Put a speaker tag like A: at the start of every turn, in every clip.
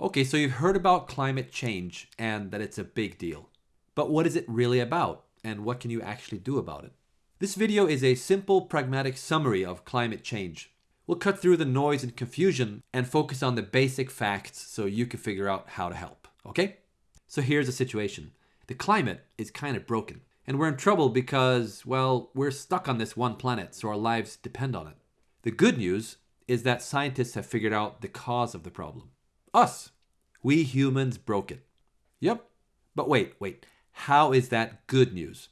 A: Okay, so you've heard about climate change and that it's a big deal. But what is it really about and what can you actually do about it? This video is a simple pragmatic summary of climate change. We'll cut through the noise and confusion and focus on the basic facts so you can figure out how to help, okay? So here's the situation. The climate is kind of broken and we're in trouble because, well, we're stuck on this one planet so our lives depend on it. The good news is that scientists have figured out the cause of the problem. Us. We humans broke it. Yep. But wait, wait. How is that good news?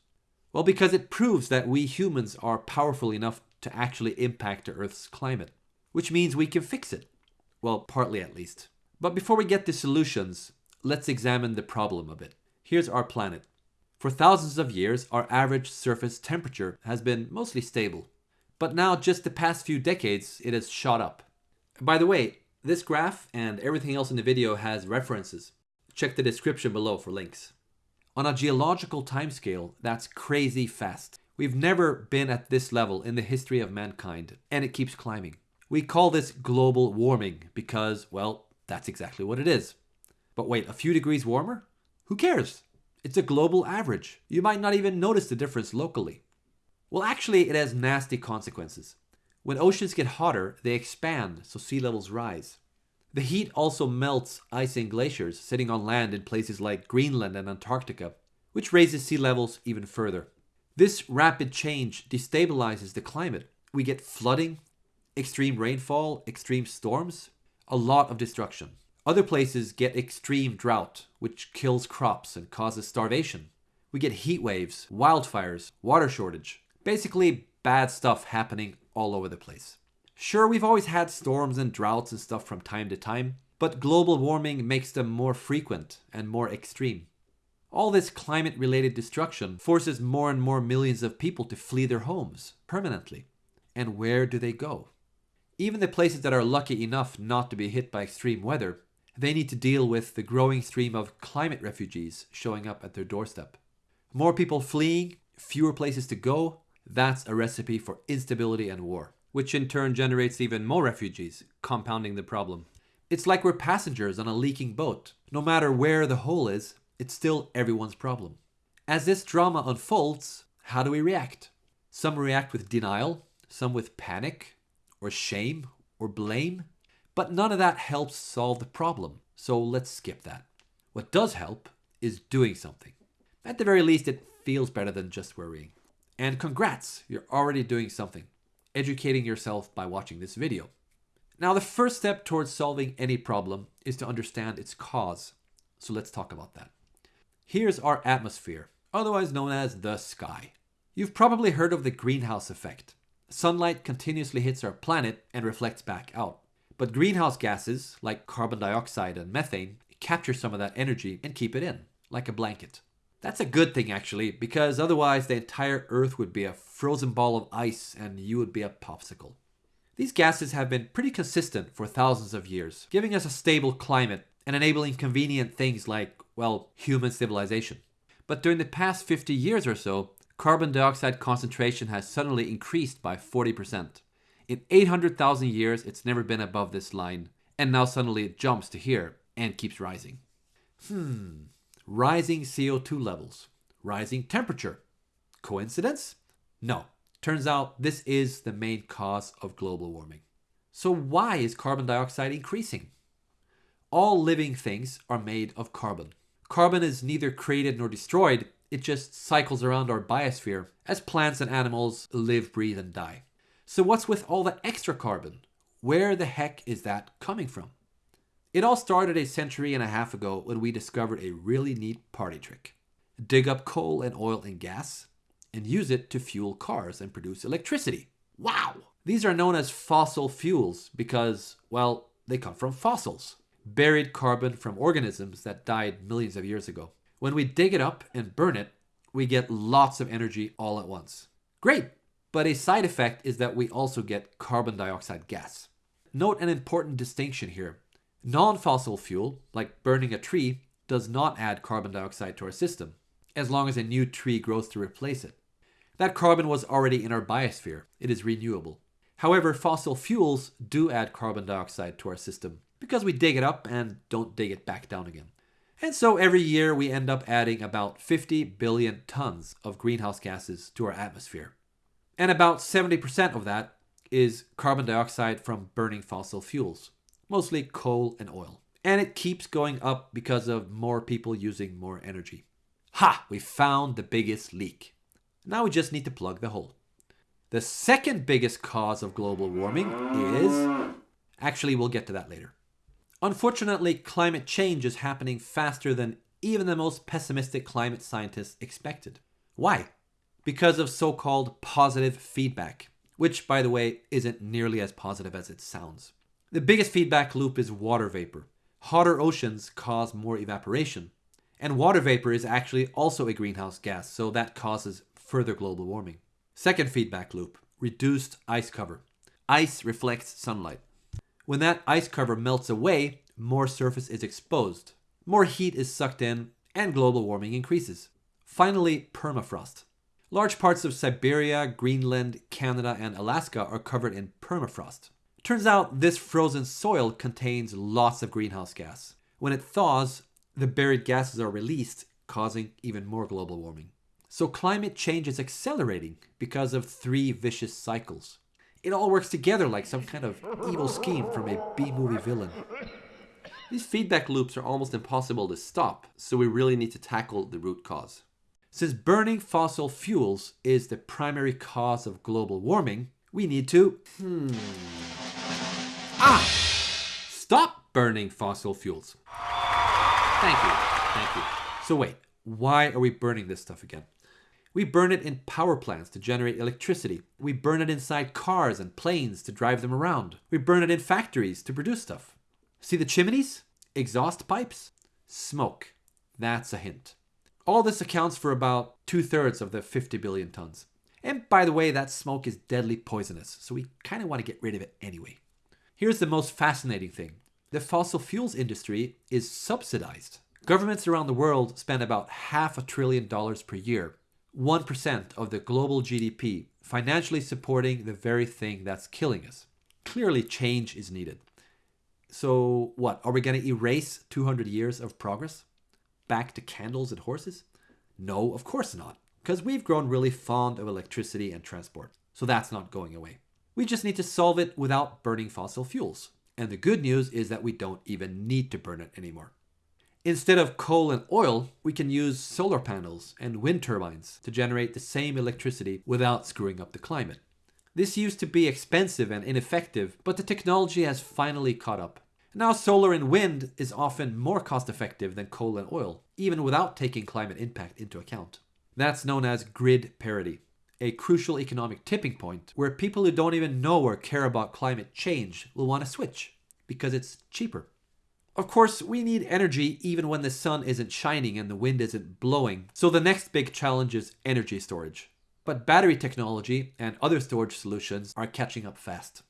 A: Well, because it proves that we humans are powerful enough to actually impact the Earth's climate, which means we can fix it. Well, partly at least. But before we get to solutions, let's examine the problem a bit. Here's our planet. For thousands of years, our average surface temperature has been mostly stable. But now, just the past few decades, it has shot up. By the way, this graph and everything else in the video has references. Check the description below for links. On a geological timescale, that's crazy fast. We've never been at this level in the history of mankind, and it keeps climbing. We call this global warming because, well, that's exactly what it is. But wait, a few degrees warmer? Who cares? It's a global average. You might not even notice the difference locally. Well, actually, it has nasty consequences. When oceans get hotter, they expand, so sea levels rise. The heat also melts ice and glaciers sitting on land in places like Greenland and Antarctica, which raises sea levels even further. This rapid change destabilizes the climate. We get flooding, extreme rainfall, extreme storms, a lot of destruction. Other places get extreme drought, which kills crops and causes starvation. We get heat waves, wildfires, water shortage. Basically, bad stuff happening all over the place. Sure, we've always had storms and droughts and stuff from time to time, but global warming makes them more frequent and more extreme. All this climate related destruction forces more and more millions of people to flee their homes permanently. And where do they go? Even the places that are lucky enough not to be hit by extreme weather, they need to deal with the growing stream of climate refugees showing up at their doorstep. More people fleeing, fewer places to go, that's a recipe for instability and war which in turn generates even more refugees, compounding the problem. It's like we're passengers on a leaking boat. No matter where the hole is, it's still everyone's problem. As this drama unfolds, how do we react? Some react with denial, some with panic, or shame, or blame. But none of that helps solve the problem, so let's skip that. What does help is doing something. At the very least, it feels better than just worrying. And congrats, you're already doing something educating yourself by watching this video. Now, the first step towards solving any problem is to understand its cause. So let's talk about that. Here's our atmosphere, otherwise known as the sky. You've probably heard of the greenhouse effect. Sunlight continuously hits our planet and reflects back out. But greenhouse gases, like carbon dioxide and methane, capture some of that energy and keep it in, like a blanket. That's a good thing actually, because otherwise the entire Earth would be a frozen ball of ice and you would be a popsicle. These gases have been pretty consistent for thousands of years, giving us a stable climate and enabling convenient things like, well, human civilization. But during the past 50 years or so, carbon dioxide concentration has suddenly increased by 40%. In 800,000 years, it's never been above this line, and now suddenly it jumps to here and keeps rising. Hmm, rising CO2 levels, rising temperature. Coincidence? No. Turns out this is the main cause of global warming. So why is carbon dioxide increasing? All living things are made of carbon. Carbon is neither created nor destroyed, it just cycles around our biosphere as plants and animals live, breathe, and die. So what's with all the extra carbon? Where the heck is that coming from? It all started a century and a half ago when we discovered a really neat party trick. Dig up coal and oil and gas and use it to fuel cars and produce electricity. Wow! These are known as fossil fuels because, well, they come from fossils, buried carbon from organisms that died millions of years ago. When we dig it up and burn it, we get lots of energy all at once. Great! But a side effect is that we also get carbon dioxide gas. Note an important distinction here. Non-fossil fuel, like burning a tree, does not add carbon dioxide to our system, as long as a new tree grows to replace it. That carbon was already in our biosphere. It is renewable. However, fossil fuels do add carbon dioxide to our system because we dig it up and don't dig it back down again. And so every year we end up adding about 50 billion tons of greenhouse gases to our atmosphere. And about 70% of that is carbon dioxide from burning fossil fuels, mostly coal and oil. And it keeps going up because of more people using more energy. Ha! We found the biggest leak. Now we just need to plug the hole. The second biggest cause of global warming is. Actually, we'll get to that later. Unfortunately, climate change is happening faster than even the most pessimistic climate scientists expected. Why? Because of so called positive feedback, which, by the way, isn't nearly as positive as it sounds. The biggest feedback loop is water vapor. Hotter oceans cause more evaporation, and water vapor is actually also a greenhouse gas, so that causes further global warming. Second feedback loop reduced ice cover. Ice reflects sunlight. When that ice cover melts away, more surface is exposed, more heat is sucked in, and global warming increases. Finally, permafrost. Large parts of Siberia, Greenland, Canada, and Alaska are covered in permafrost. Turns out this frozen soil contains lots of greenhouse gas. When it thaws, the buried gases are released, causing even more global warming. So climate change is accelerating because of three vicious cycles. It all works together like some kind of evil scheme from a B movie villain.
B: These feedback loops are almost impossible to stop, so we really need to tackle the root cause.
A: Since burning fossil fuels is the primary cause of global warming, we need to. Hmm. Ah! Stop burning fossil fuels. Thank you. Thank you. So, wait, why are we burning this stuff again? We burn it in power plants to generate electricity. We burn it inside cars and planes to drive them around. We burn it in factories to produce stuff. See the chimneys? Exhaust pipes? Smoke. That's a hint. All this accounts for about two thirds of the 50 billion tons. And by the way, that smoke is deadly poisonous, so we kind of want to get rid of it anyway. Here's the most fascinating thing the fossil fuels industry is subsidized. Governments around the world spend about half a trillion dollars per year 1% of the global GDP, financially supporting the very thing that's killing us. Clearly, change is needed. So, what? Are we going to erase 200 years of progress? Back to candles and horses? No, of course not, because we've grown really fond of electricity and transport. So, that's not going away. We just need to solve it without burning fossil fuels. And the good news is that we don't even need to burn it anymore. Instead of coal and oil, we can use solar panels and wind turbines to generate the same electricity without screwing up the climate. This used to be expensive and ineffective, but the technology has finally caught up. Now, solar and wind is often more cost effective than coal and oil, even without taking climate impact into account. That's known as grid parity, a crucial economic tipping point where people who don't even know or care about climate change will want to switch because it's cheaper. Of course, we need energy even when the sun isn't shining and the wind isn't blowing, so the next big challenge is energy storage. But battery technology and other storage solutions are catching up fast.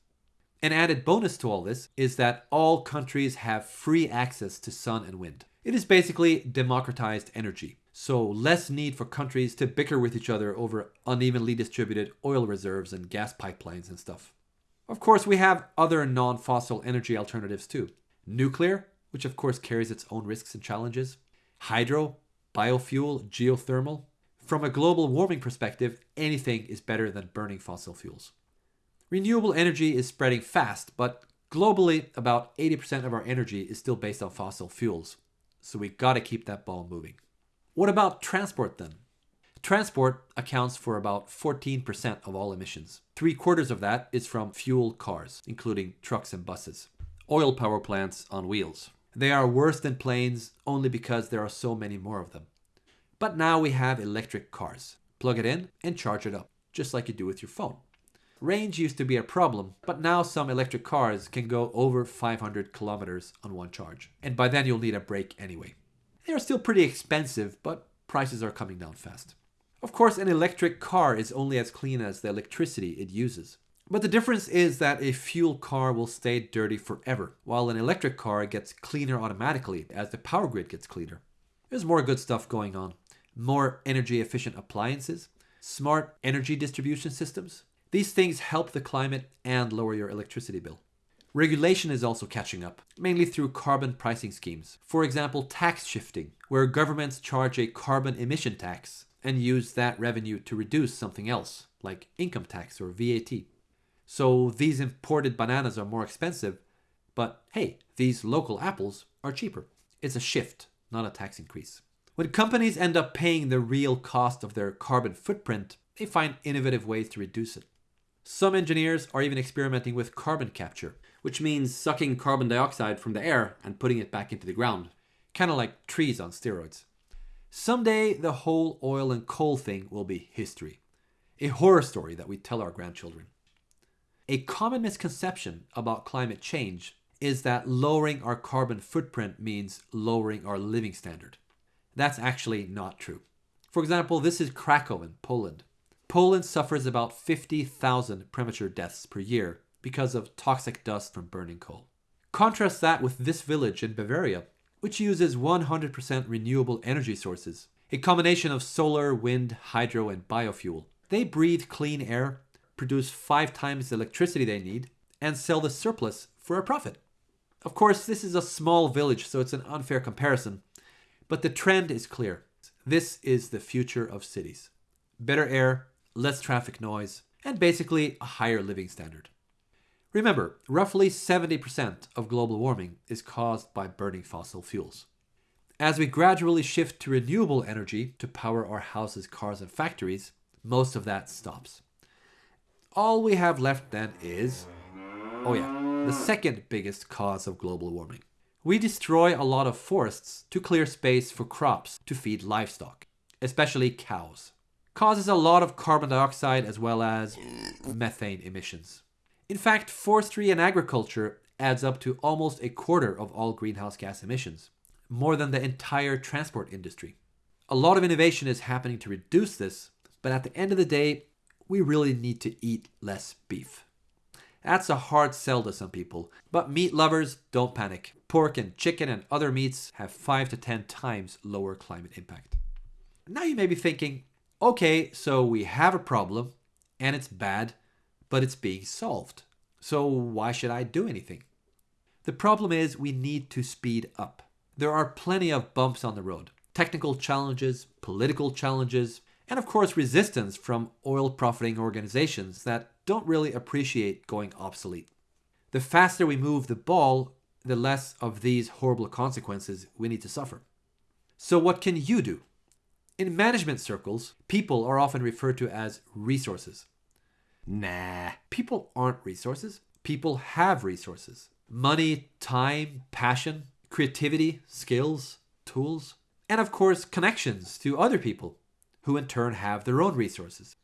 A: An added bonus to all this is that all countries have free access to sun and wind. It is basically democratized energy, so less need for countries to bicker with each other over unevenly distributed oil reserves and gas pipelines and stuff. Of course, we have other non fossil energy alternatives too. Nuclear, which of course carries its own risks and challenges, hydro, biofuel, geothermal. From a global warming perspective, anything is better than burning fossil fuels. Renewable energy is spreading fast, but globally, about 80% of our energy is still based on fossil fuels. So we gotta keep that ball moving. What about transport then? Transport accounts for about 14% of all emissions. Three quarters of that is from fuel cars, including trucks and buses. Oil power plants on wheels. They are worse than planes only because there are so many more of them. But now we have electric cars. Plug it in and charge it up, just like you do with your phone. Range used to be a problem, but now some electric cars can go over 500 kilometers on one charge. And by then you'll need a break anyway. They are still pretty expensive, but prices are coming down fast. Of course, an electric car is only as clean as the electricity it uses. But the difference is that a fuel car will stay dirty forever, while an electric car gets cleaner automatically as the power grid gets cleaner. There's more good stuff going on. More energy efficient appliances, smart energy distribution systems. These things help the climate and lower your electricity bill. Regulation is also catching up, mainly through carbon pricing schemes. For example, tax shifting, where governments charge a carbon emission tax and use that revenue to reduce something else, like income tax or VAT. So these imported bananas are more expensive, but hey, these local apples are cheaper. It's a shift, not a tax increase. When companies end up paying the real cost of their carbon footprint, they find innovative ways to reduce it. Some engineers are even experimenting with carbon capture, which means sucking carbon dioxide from the air and putting it back into the ground, kind of like trees on steroids. Someday, the whole oil and coal thing will be history, a horror story that we tell our grandchildren. A common misconception about climate change is that lowering our carbon footprint means lowering our living standard. That's actually not true. For example, this is Krakow in Poland. Poland suffers about 50,000 premature deaths per year because of toxic dust from burning coal. Contrast that with this village in Bavaria, which uses 100% renewable energy sources, a combination of solar, wind, hydro, and biofuel. They breathe clean air, produce five times the electricity they need, and sell the surplus for a profit. Of course, this is a small village, so it's an unfair comparison, but the trend is clear. This is the future of cities. Better air, less traffic noise, and basically a higher living standard. Remember, roughly 70% of global warming is caused by burning fossil fuels. As we gradually shift to renewable energy to power our houses, cars, and factories, most of that stops. All we have left then is, oh yeah, the second biggest cause of global warming. We destroy a lot of forests to clear space for crops to feed livestock, especially cows. Causes a lot of carbon dioxide as well as methane emissions. In fact, forestry and agriculture adds up to almost a quarter of all greenhouse gas emissions, more than the entire transport industry. A lot of innovation is happening to reduce this, but at the end of the day, we really need to eat less beef. That's a hard sell to some people, but meat lovers don't panic. Pork and chicken and other meats have 5 to 10 times lower climate impact. Now you may be thinking, okay, so we have a problem and it's bad, but it's being solved. So why should I do anything? The problem is we need to speed up. There are plenty of bumps on the road technical challenges, political challenges, and of course resistance from oil profiting organizations that don't really appreciate going obsolete. The faster we move the ball, the less of these horrible consequences we need to suffer. So, what can you do? In management circles, people are often referred to as resources. Nah, people aren't resources. People have resources money, time, passion, creativity, skills, tools, and of course, connections to other people who in turn have their own resources.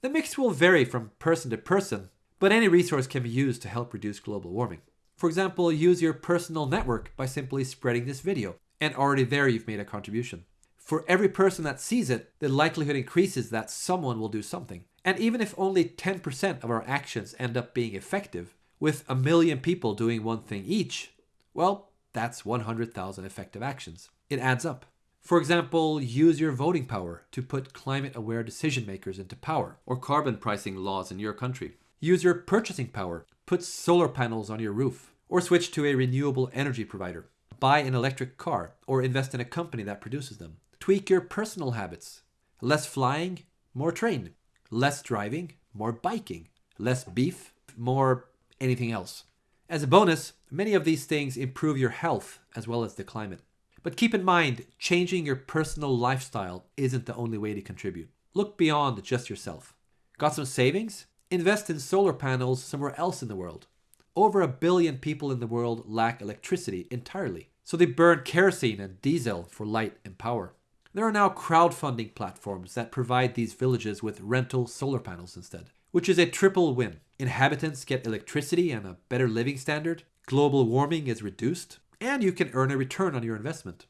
A: The mix will vary from person to person, but any resource can be used to help reduce global warming. For example, use your personal network by simply spreading this video, and already there you've made a contribution. For every person that sees it, the likelihood increases that someone will do something. And even if only 10% of our actions end up being effective, with a million people doing one thing each, well, that's 100,000 effective actions. It adds up. For example, use your voting power to put climate aware decision makers into power, or carbon pricing laws in your country. Use your purchasing power, put solar panels on your roof, or switch to a renewable energy provider. Buy an electric car, or invest in a company that produces them. Tweak your personal habits. Less flying, more train. Less driving, more biking. Less beef, more anything else. As a bonus, many of these things improve your health as well as the climate. But keep in mind, changing your personal lifestyle isn't the only way to contribute. Look beyond just yourself. Got some savings? Invest in solar panels somewhere else in the world. Over a billion people in the world lack electricity entirely, so they burn kerosene and diesel for light and power. There are now crowdfunding platforms that provide these villages with rental solar panels instead, which is a triple win. Inhabitants get electricity and a better living standard, global warming is reduced, and you can earn a return on your investment.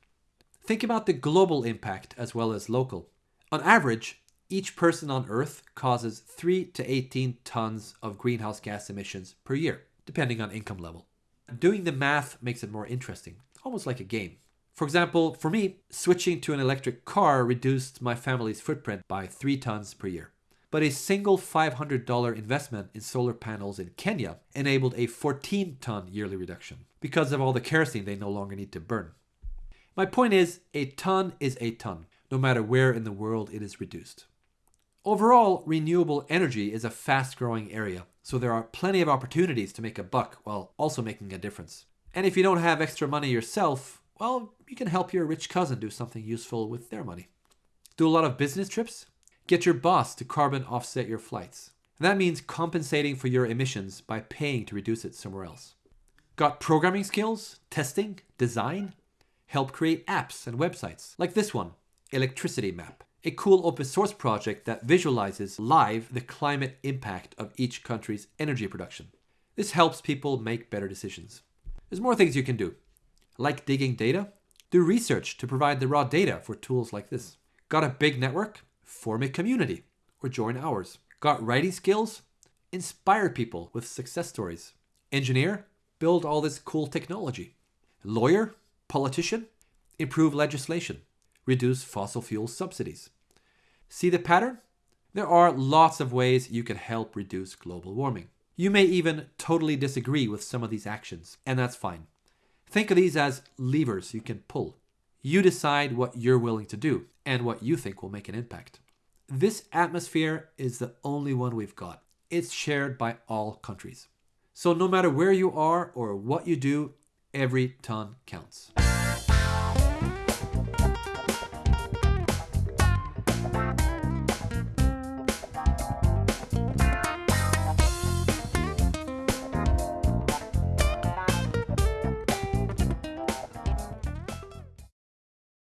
A: Think about the global impact as well as local. On average, each person on Earth causes 3 to 18 tons of greenhouse gas emissions per year, depending on income level. Doing the math makes it more interesting, almost like a game. For example, for me, switching to an electric car reduced my family's footprint by 3 tons per year. But a single $500 investment in solar panels in Kenya enabled a 14 ton yearly reduction because of all the kerosene they no longer need to burn. My point is, a ton is a ton, no matter where in the world it is reduced. Overall, renewable energy is a fast growing area, so there are plenty of opportunities to make a buck while also making a difference. And if you don't have extra money yourself, well, you can help your rich cousin do something useful with their money. Do a lot of business trips? Get your boss to carbon offset your flights. That means compensating for your emissions by paying to reduce it somewhere else. Got programming skills, testing, design? Help create apps and websites like this one, Electricity Map a cool open source project that visualizes live the climate impact of each country's energy production. This helps people make better decisions. There's more things you can do, like digging data. Do research to provide the raw data for tools like this. Got a big network? Form a community or join ours. Got writing skills? Inspire people with success stories. Engineer? Build all this cool technology. Lawyer? Politician? Improve legislation. Reduce fossil fuel subsidies. See the pattern? There are lots of ways you can help reduce global warming. You may even totally disagree with some of these actions, and that's fine. Think of these as levers you can pull. You decide what you're willing to do and what you think will make an impact. This atmosphere is the only one we've got. It's shared by all countries. So, no matter where you are or what you do, every ton counts.